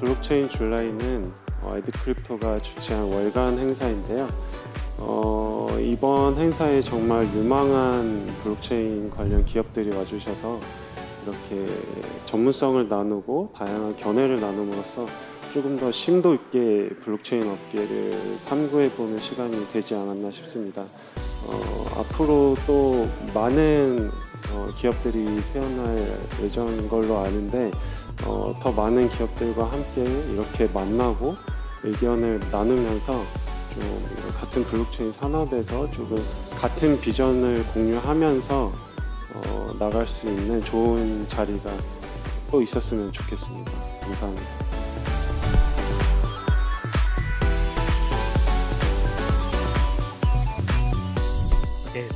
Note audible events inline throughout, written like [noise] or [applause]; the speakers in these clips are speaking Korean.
블록체인 July는 어, 에드크립토가 주최한 월간 행사인데요. 어, 이번 행사에 정말 유망한 블록체인 관련 기업들이 와주셔서 이렇게 전문성을 나누고 다양한 견해를 나눔으로써 조금 더 심도 있게 블록체인 업계를 탐구해보는 시간이 되지 않았나 싶습니다. 어, 앞으로 또 많은 어, 기업들이 태어날 예정인 걸로 아는데 어, 더 많은 기업들과 함께 이렇게 만나고 의견을 나누면서 좀 같은 블록체인 산업에서 조금 같은 비전을 공유하면서 어, 나갈 수 있는 좋은 자리가 또 있었으면 좋겠습니다. 감사합니다.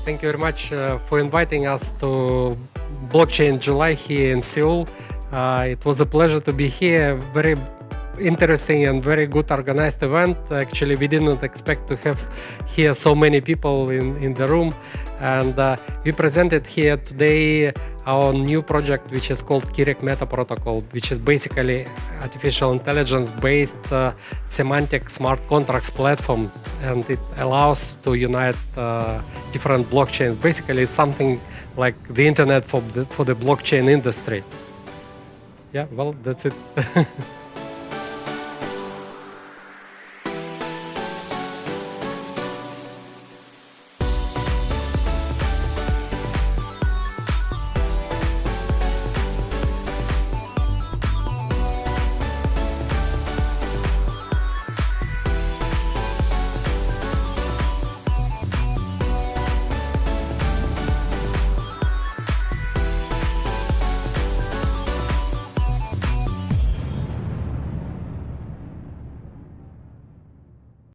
Thank you very much uh, for inviting us to Blockchain July here in Seoul. Uh, it was a pleasure to be here. Very interesting and very good organized event. Actually, we didn't expect to have here so many people in, in the room. And uh, we presented here today our new project, which is called Kirek Meta Protocol, which is basically artificial intelligence based uh, semantic smart contracts platform. And it allows to unite uh, different blockchains. Basically, something like the internet for the, for the blockchain industry. Yeah, well, that's it. [laughs]